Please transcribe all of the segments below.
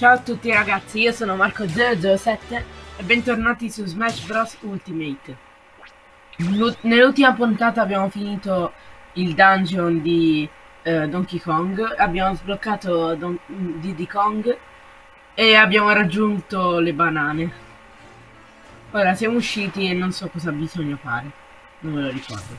Ciao a tutti ragazzi, io sono Marco007 e bentornati su Smash Bros Ultimate. Nell'ultima puntata abbiamo finito il dungeon di uh, Donkey Kong, abbiamo sbloccato Don Diddy Kong e abbiamo raggiunto le banane. Ora siamo usciti e non so cosa bisogna fare, non me lo ricordo.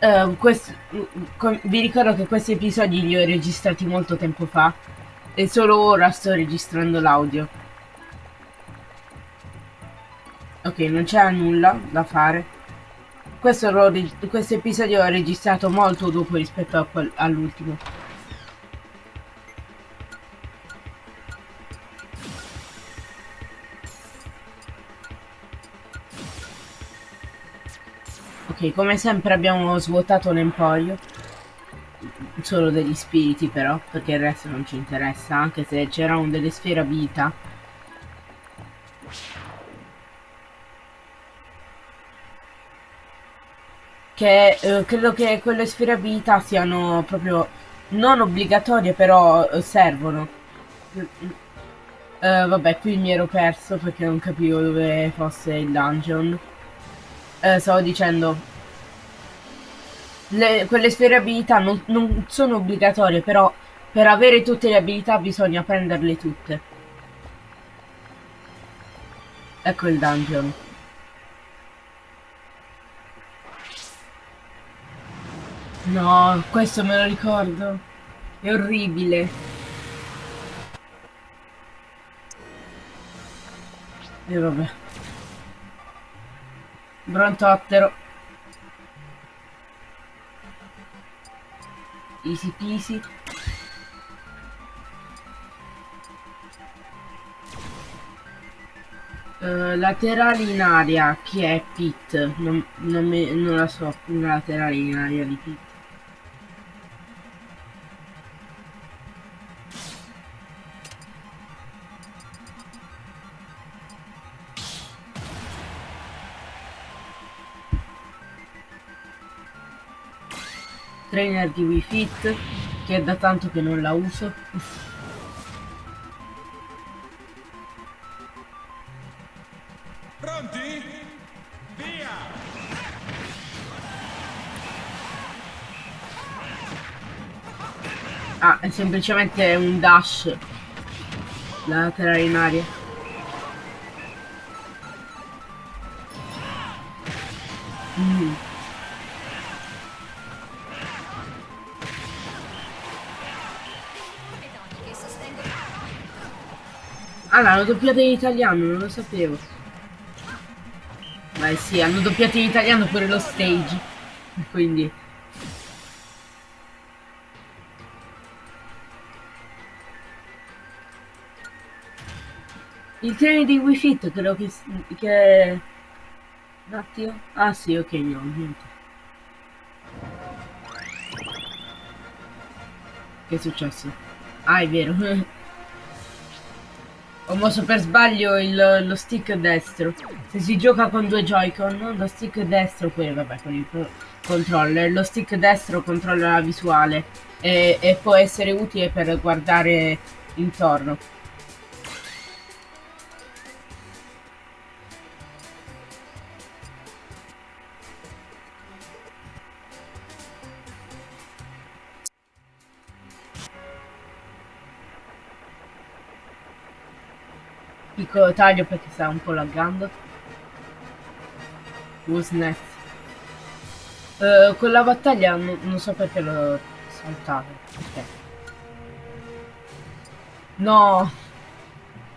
Uh, vi ricordo che questi episodi li ho registrati molto tempo fa e solo ora sto registrando l'audio. Ok, non c'era nulla da fare. Questo, questo episodio l'ho registrato molto dopo rispetto all'ultimo. Ok, come sempre abbiamo svuotato l'emporio solo degli spiriti però, perché il resto non ci interessa, anche se c'erano delle sfere vita. Che eh, credo che quelle sfere vita siano proprio non obbligatorie, però eh, servono. Uh, vabbè, qui mi ero perso perché non capivo dove fosse il dungeon. Uh, stavo dicendo, le, quelle sfere abilità non, non sono obbligatorie, però per avere tutte le abilità bisogna prenderle tutte. Ecco il dungeon. No, questo me lo ricordo. È orribile. E vabbè. Brontottero. Easy peasy. Uh, laterali in aria chi è Pit non, non, me, non la so una laterale in aria di Pit trainer di Wii Fit che è da tanto che non la uso pronti? via ah è semplicemente un dash la laterale in aria mm. Ah, l'hanno doppiato in italiano, non lo sapevo. Beh sì, hanno doppiato in italiano pure lo stage. Quindi... Il treno di Wii Fit credo che... che... Un attimo. Ah sì, ok, no, niente. Che è successo? Ah, è vero. Ho mosso per sbaglio il, lo stick destro. Se si gioca con due Joy-Con, lo stick destro, poi vabbè con il controller, lo stick destro controlla la visuale e, e può essere utile per guardare intorno. Piccolo taglio perché sta un po' laggando Who's Uh, con la battaglia non, so perché l'ho saltato. Okay. No!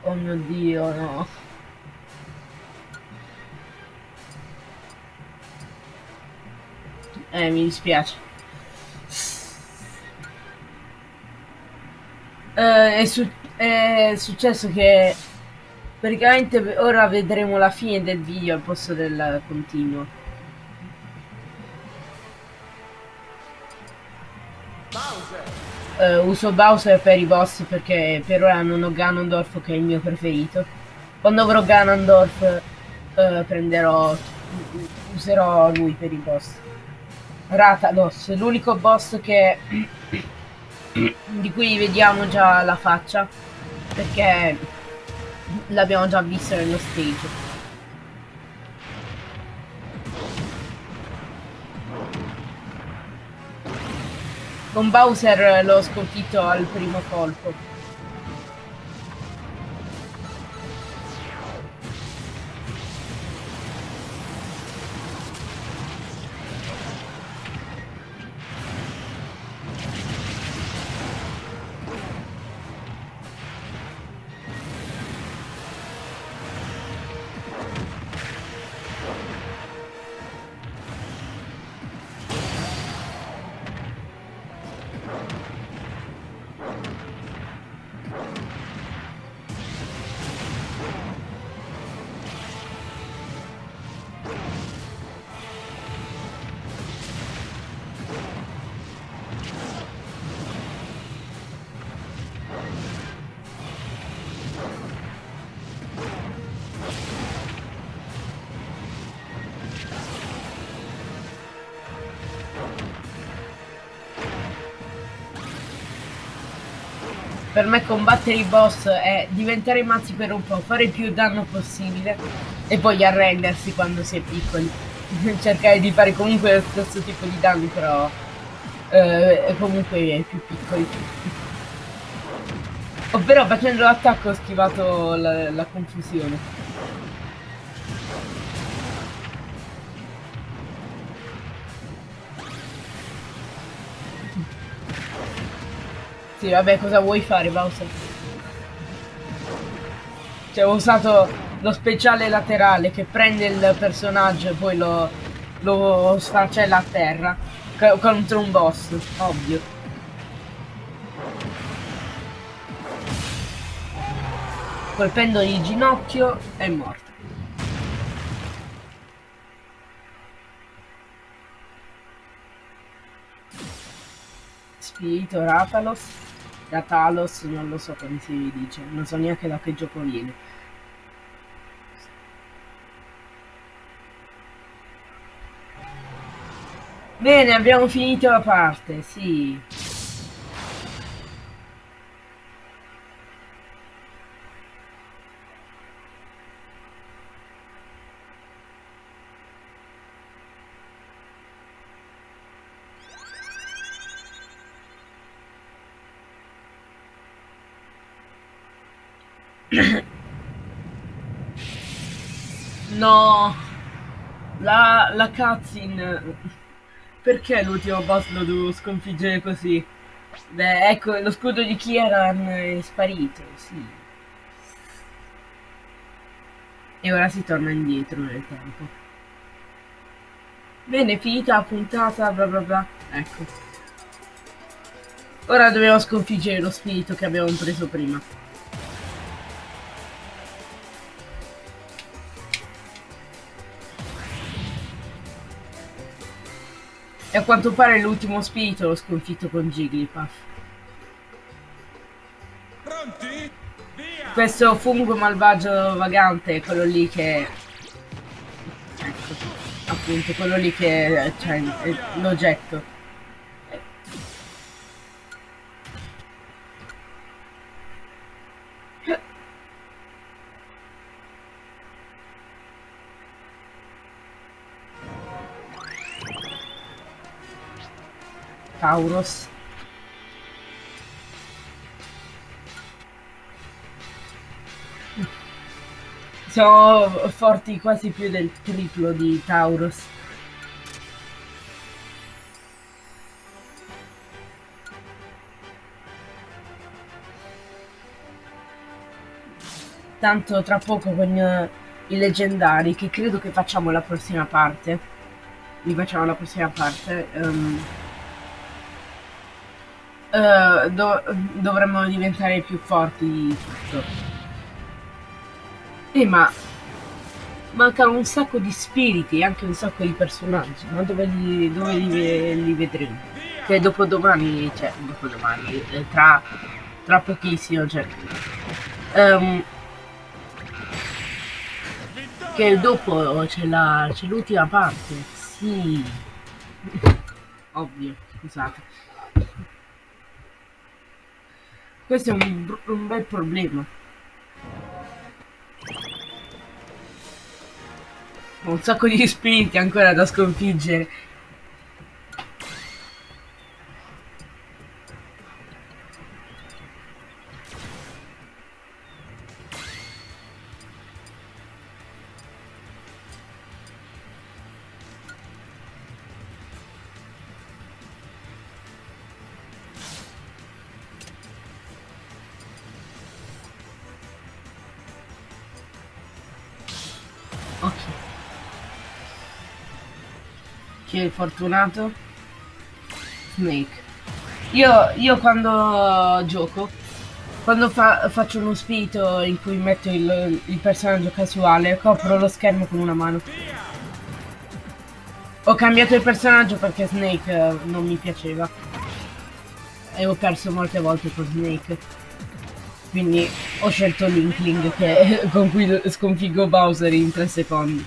Oh mio dio, no. Eh, mi dispiace. Uh, è, su è successo che Praticamente ora vedremo la fine del video al posto del continuo. Uh, uso Bowser per i boss perché per ora non ho Ganondorf che è il mio preferito. Quando avrò Ganondorf uh, prenderò... userò lui per i boss. Ratalos, l'unico boss che di cui vediamo già la faccia perché l'abbiamo già visto nello stage. Con Bowser l'ho sconfitto al primo colpo. Per me combattere i boss è diventare mazzi per un po', fare più danno possibile e poi arrendersi quando si è piccoli. Cercare di fare comunque lo stesso tipo di danni però eh, comunque più piccoli. Ovvero facendo l'attacco ho schivato la, la confusione. Sì, vabbè, cosa vuoi fare, Bowser? Cioè, ho usato lo speciale laterale che prende il personaggio e poi lo, lo sfracella a terra contro un boss, ovvio. Colpendo il ginocchio è morto. Spirito Ratalos. Da Talos non lo so come si dice, non so neanche da che gioco viene. Bene, abbiamo finito la parte, sì. No! La, la cutscene... Perché l'ultimo boss lo devo sconfiggere così? Beh, ecco, lo scudo di Kieran è sparito, sì. E ora si torna indietro nel tempo. Bene, finita la puntata, bla bla bla. Ecco. Ora dobbiamo sconfiggere lo spirito che abbiamo preso prima. E a quanto pare l'ultimo spirito l'ho sconfitto con Jigglypuff. Pronti? Via! Questo fungo malvagio vagante è quello lì che... Ecco, appunto, quello lì che... cioè, l'oggetto. Tauros. Siamo forti quasi più del triplo di Tauros. Tanto tra poco con uh, i leggendari, che credo che facciamo la prossima parte. Li facciamo la prossima parte. Um, uh, do dovremmo diventare più forti di tutto. Eh, ma mancano un sacco di spiriti e anche un sacco di personaggi, ma dove li, dove li, li vedremo? Che dopo domani, cioè dopo domani, eh, tra, tra pochissimo, cioè, um, che dopo c'è l'ultima parte, sì, ovvio, scusate. Questo è un, un bel problema. Un sacco di spiriti ancora da sconfiggere. Chi è il fortunato? Snake. Io, io quando gioco, quando fa- faccio uno spirito in cui metto il, il personaggio casuale, copro lo schermo con una mano. Ho cambiato il personaggio perché Snake eh, non mi piaceva. E ho perso molte volte con Snake. Quindi ho scelto l'Inkling che, con cui sconfiggo Bowser in 3 secondi.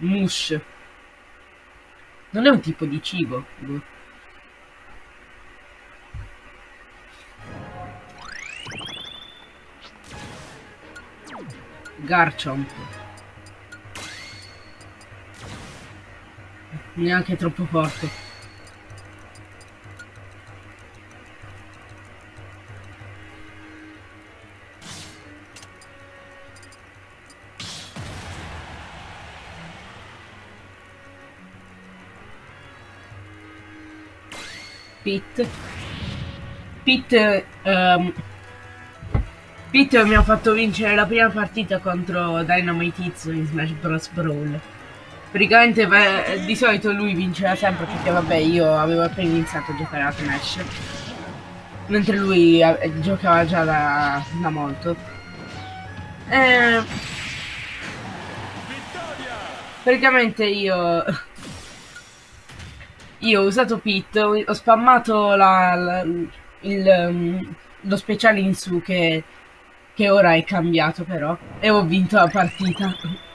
Mush. Non è un tipo di cibo. boh. Garchomp. Neanche troppo forte. Pit. Pit, ehm, Pit mi ha fatto vincere la prima partita contro Dynamite Hits in Smash Bros. Brawl. Praticamente beh, di solito lui vinceva sempre perché vabbè io avevo appena iniziato a giocare a Smash. Mentre lui eh, giocava già da, da molto. Eh, praticamente io io ho usato Pit, ho spammato la- la- il, um, lo speciale in su che, che ora è cambiato però e ho vinto la partita.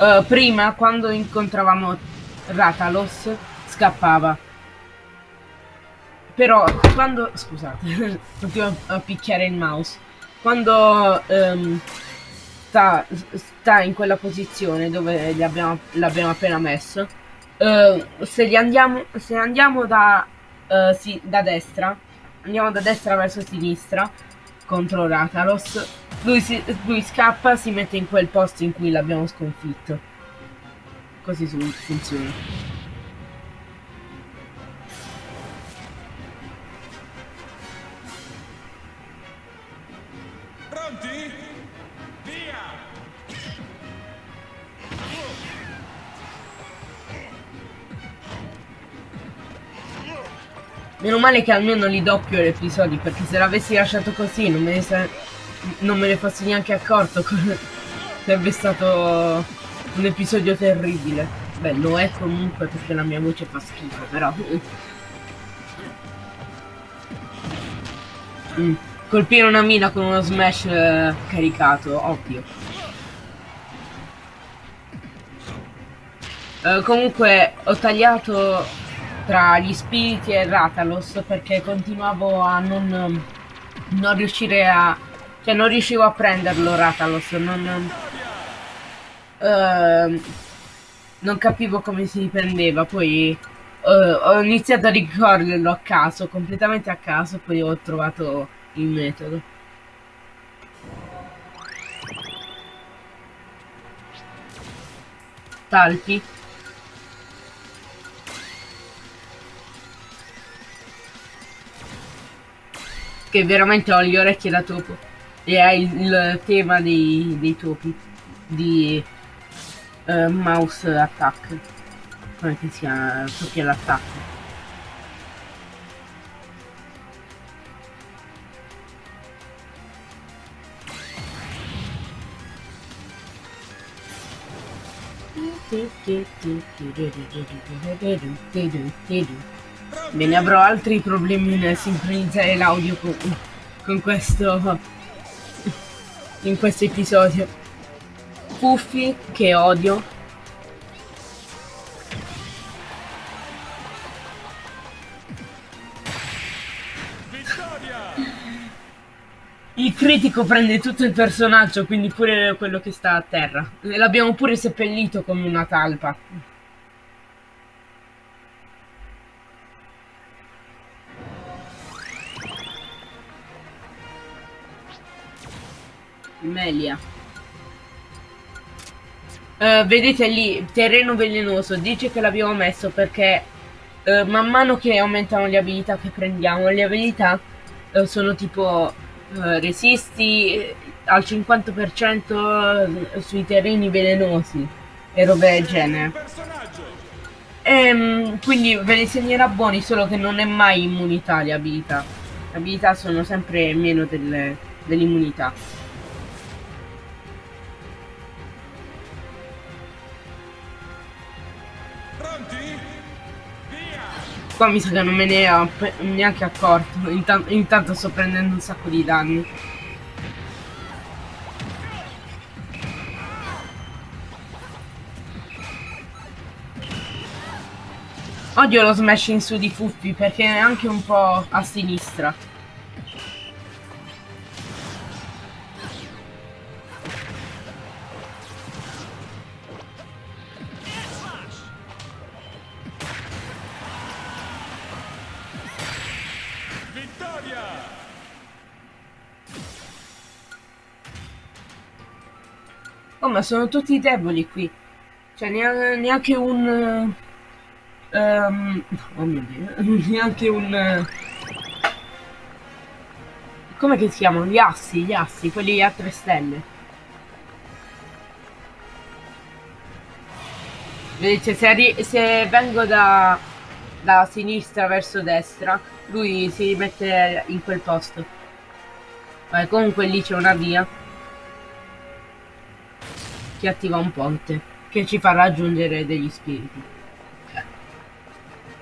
Eh, prima quando incontravamo Ratalos scappava. Però quando... scusate, continuo a picchiare il mouse. Quando ehm, sta, sta in quella posizione dove l'abbiamo appena messo, eh, se, andiamo, se andiamo da, eh, sì, da destra, andiamo da destra verso sinistra contro Ratalos, lui, si- lui scappa, si mette in quel posto in cui l'abbiamo sconfitto. Così funziona. Meno male che almeno li doppio gli episodi, perché se l'avessi lasciato così non me ne, sa- non me ne fossi neanche accorto. Sarebbe stato un episodio terribile. Beh, lo è comunque perché la mia voce fa schifo, però. Mm. Colpire una mina con uno smash eh, caricato, ovvio. Eh, comunque ho tagliato tra gli spiriti e Ratalos perché continuavo a non, non riuscire a... cioè non riuscivo a prenderlo Ratalos, non... ehm, non capivo come si prendeva, poi eh, ho iniziato a ricorderlo a caso, completamente a caso, poi ho trovato il metodo. Talpi. Che veramente ho le orecchie da topo. E è il, tema dei, dei topi. Di eh, Mouse Attack. Come che si chiama? Topi all'attacco. Bene, avrò altri problemi nel sincronizzare l'audio con, con questo in questo episodio. Puffi che odio. Il critico prende tutto il personaggio, quindi pure quello che sta a terra. L'abbiamo pure seppellito come una talpa. Melia. Uh, vedete lì, terreno velenoso, dice che l'abbiamo messo perché uh, man mano che aumentano le abilità che prendiamo, le abilità uh, sono tipo resisti al 50% sui terreni velenosi e robe del genere. E, um, quindi ve ne segnerà buoni, solo che non è mai immunità le abilità. Le abilità sono sempre meno dell'immunità. Qua mi sa che non me ne ho neanche accorto. Intan intanto sto prendendo un sacco di danni. Odio lo smash in su di Fuffi perché è anche un po' a sinistra. Ma sono tutti deboli qui. Cioè, neanche un... Um, oh mio Dio. neanche un... come che si chiamano? Gli assi, gli assi, quelli a tre stelle. Vedete, se, se vengo da, da sinistra verso destra, lui si mette in quel posto. Vabbè, comunque lì c'è una via che attiva un ponte che ci fa raggiungere degli spiriti.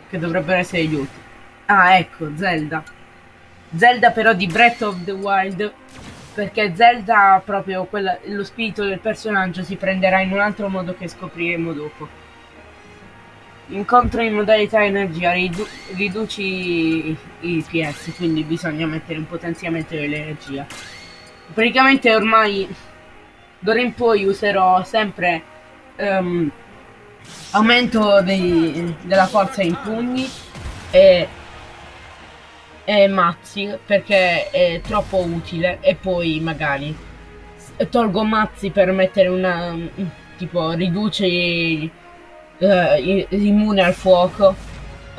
Che dovrebbero essere gli ultimi. Ah ecco Zelda. Zelda però di Breath of the Wild perché Zelda proprio quella, lo spirito del personaggio si prenderà in un altro modo che scopriremo dopo. Incontro in modalità energia ridu riduci i PS quindi bisogna mettere un potenziamento dell'energia. Praticamente ormai d'ora in poi userò sempre um, aumento dei, della forza in pugni e, e mazzi perché è troppo utile. E poi magari tolgo mazzi per mettere una tipo riduce uh, immune al fuoco.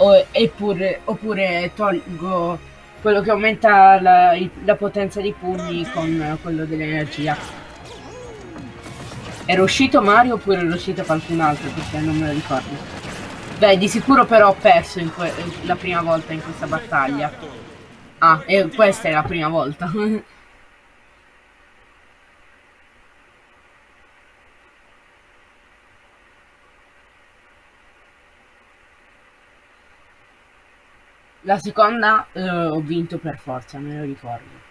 O, eppure, oppure tolgo quello che aumenta la, la potenza di pugni con quello dell'energia era uscito Mario oppure era uscito qualcun altro? Perché non me lo ricordo. Beh, di sicuro però ho perso la prima volta in questa battaglia. Ah, e questa è la prima volta. La seconda uh, ho vinto per forza, me lo ricordo.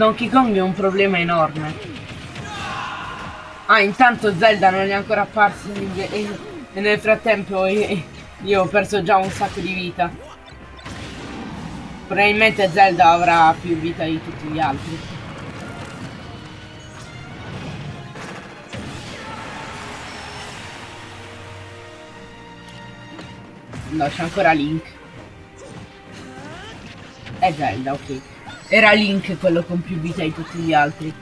Donkey Kong è un problema enorme. Ah, intanto Zelda non è ancora apparso e nel frattempo io ho perso già un sacco di vita. Probabilmente Zelda avrà più vita di tutti gli altri. No, c'è ancora Link. È Zelda, ok. Era Link quello con più vita di tutti gli altri.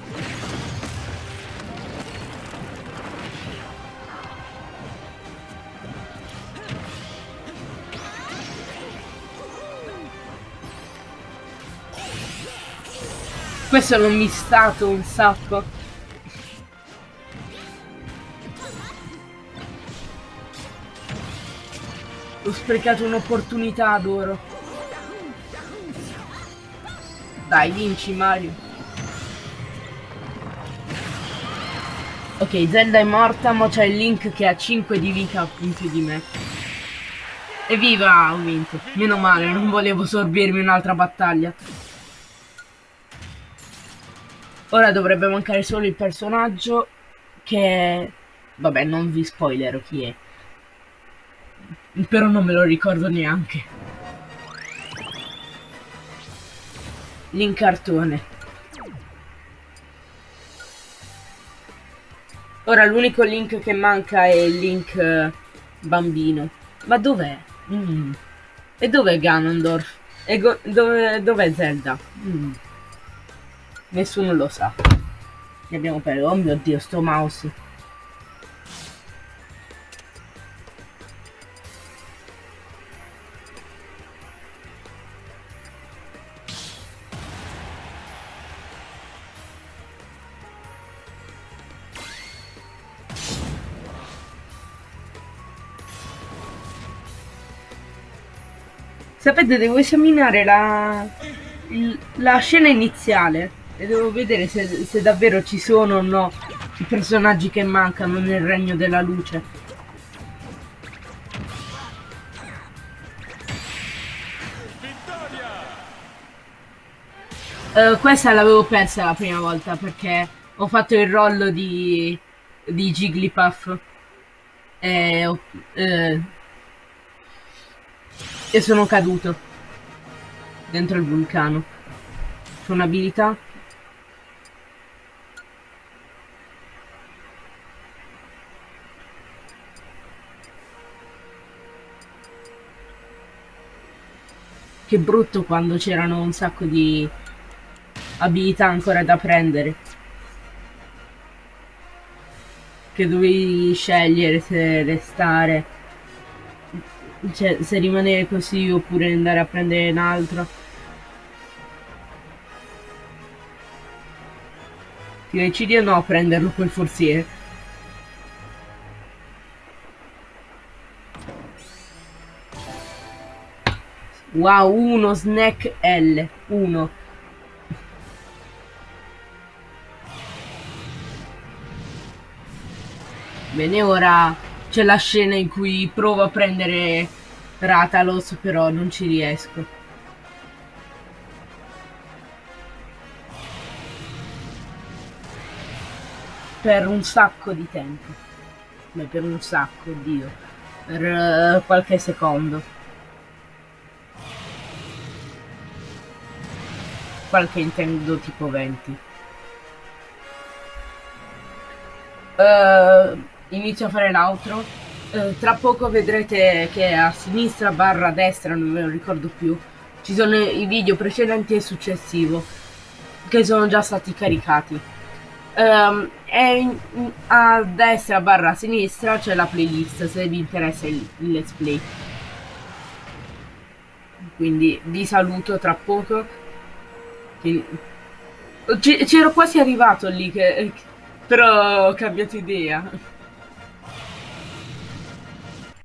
Questo l'ho mistato un sacco. Ho sprecato un'opportunità adoro. Dai, vinci Mario. Ok, Zelda è morta, ma c'è il Link che ha 5 di vita in più di me. Evviva, ho vinto. Meno male, non volevo sorbirmi un'altra battaglia. Ora dovrebbe mancare solo il personaggio che... Vabbè, non vi spoilerò chi è. Però non me lo ricordo neanche. L'incartone. Ora l'unico link che manca è il link eh, bambino. Ma dov'è? Mm. E dov'è Ganondorf? E dov'è Zelda? Mm. Nessuno lo sa. Ne abbiamo perso. Oh mio dio, sto mouse. Sapete, devo esaminare la, il, la scena iniziale e devo vedere se, se davvero ci sono o no i personaggi che mancano nel regno della luce. Uh, questa l'avevo persa la prima volta perché ho fatto il rollo di, di Jigglypuff e ho, uh, e sono caduto. Dentro il vulcano. C'ho un'abilità. Che brutto quando c'erano un sacco di abilità ancora da prendere. Che dovevi scegliere se restare cioè, se rimanere così oppure andare a prendere un altro. Ti decidi o no a prenderlo quel forziere? Wow, uno snack L, uno. Bene, ora c'è la scena in cui provo a prendere Ratalos, però non ci riesco. Per un sacco di tempo. Beh, per un sacco, Dio. Per uh, qualche secondo. Qualche intendo tipo 20. Uh, inizio a fare l'outro. Eh, tra poco vedrete che a sinistra barra destra, non me lo ricordo più, ci sono i video precedenti e successivo che sono già stati caricati. Um, e in, a destra barra sinistra c'è la playlist se vi interessa il, il let's play. Quindi vi saluto tra poco. C'ero quasi arrivato lì che, però ho cambiato idea.